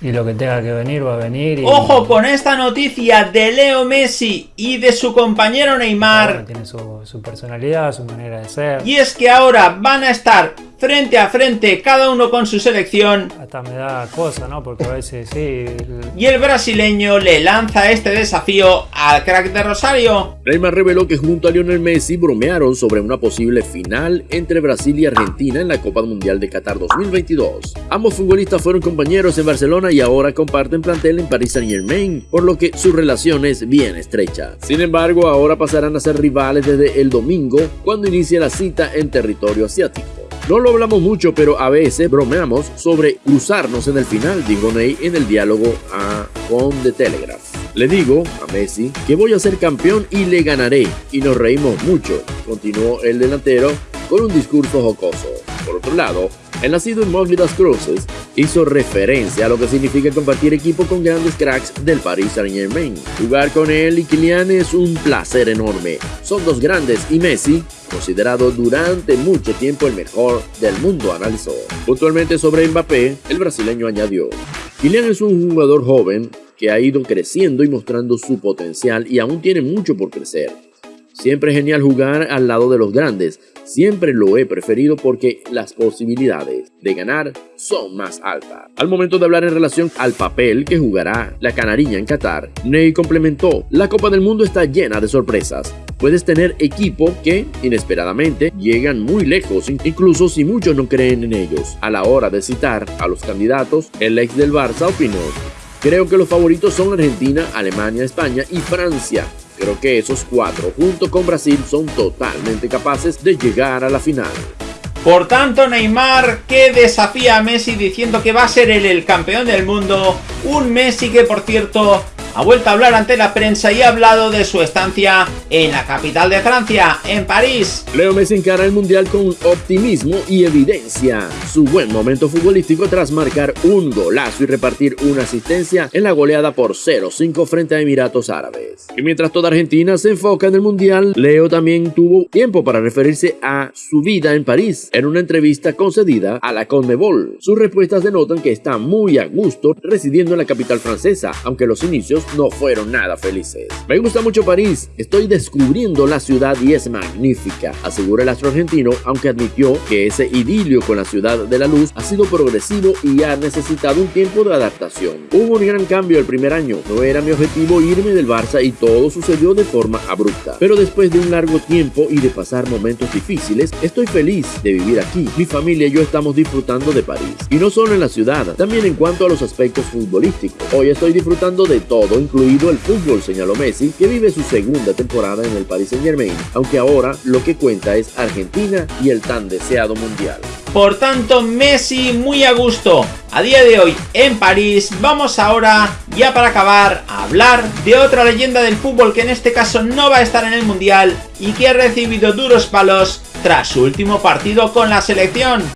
y lo que tenga que venir va a venir. Y, Ojo con esta noticia de Leo Messi y de su compañero Neymar. Bueno, tiene su, su personalidad, su manera de ser. Y es que ahora van a estar frente a frente, cada uno con su selección. Hasta me da cosa, ¿no? Porque a veces sí. Y el brasileño le lanza este desafío al crack de Rosario. Neymar reveló que junto a Lionel Messi bromearon sobre una posible final entre Brasil y Argentina en la Copa Mundial de Qatar 2022. Ambos futbolistas fueron compañeros en Barcelona y ahora comparten plantel en Paris Saint Germain, por lo que su relación es bien estrecha. Sin embargo, ahora pasarán a ser rivales desde el domingo, cuando inicie la cita en territorio asiático. No lo hablamos mucho, pero a veces bromeamos sobre cruzarnos en el final, dijo Ney en el diálogo a con The Telegraph. Le digo a Messi que voy a ser campeón y le ganaré, y nos reímos mucho, continuó el delantero con un discurso jocoso. Por otro lado, el nacido en Mosley das Cruces hizo referencia a lo que significa compartir equipo con grandes cracks del Paris Saint Germain. Jugar con él y Kylian es un placer enorme. Son dos grandes y Messi, considerado durante mucho tiempo el mejor del mundo, analizó. Puntualmente sobre Mbappé, el brasileño añadió, Kylian es un jugador joven que ha ido creciendo y mostrando su potencial y aún tiene mucho por crecer. Siempre es genial jugar al lado de los grandes. Siempre lo he preferido porque las posibilidades de ganar son más altas. Al momento de hablar en relación al papel que jugará la canariña en Qatar, Ney complementó, la Copa del Mundo está llena de sorpresas. Puedes tener equipo que, inesperadamente, llegan muy lejos, incluso si muchos no creen en ellos. A la hora de citar a los candidatos, el ex del Barça opinó, creo que los favoritos son Argentina, Alemania, España y Francia. Creo que esos cuatro, junto con Brasil, son totalmente capaces de llegar a la final. Por tanto, Neymar que desafía a Messi diciendo que va a ser el campeón del mundo. Un Messi que, por cierto, ha vuelto a hablar ante la prensa y ha hablado de su estancia en la capital de Francia, en París. Leo Messi encara el Mundial con optimismo y evidencia su buen momento futbolístico tras marcar un golazo y repartir una asistencia en la goleada por 0-5 frente a Emiratos Árabes. Y mientras toda Argentina se enfoca en el Mundial, Leo también tuvo tiempo para referirse a su vida en París en una entrevista concedida a la Conmebol. Sus respuestas denotan que está muy a gusto residiendo en la capital francesa, aunque los inicios no fueron nada felices. Me gusta mucho París, estoy descubriendo la ciudad y es magnífica, asegura el astro argentino, aunque admitió que ese idilio con la ciudad de la luz ha sido progresivo y ha necesitado un tiempo de adaptación. Hubo un gran cambio el primer año, no era mi objetivo irme del Barça y todo sucedió de forma abrupta. Pero después de un largo tiempo y de pasar momentos difíciles, estoy feliz de vivir aquí. Mi familia y yo estamos disfrutando de París. Y no solo en la ciudad, también en cuanto a los aspectos futbolísticos. Hoy estoy disfrutando de todo, incluido el fútbol, señaló Messi, que vive su segunda temporada en el Paris Saint Germain, aunque ahora lo que cuenta es Argentina y el tan deseado mundial. Por tanto, Messi muy a gusto. A día de hoy en París, vamos ahora, ya para acabar, a hablar de otra leyenda del fútbol que en este caso no va a estar en el Mundial y que ha recibido duros palos tras su último partido con la selección.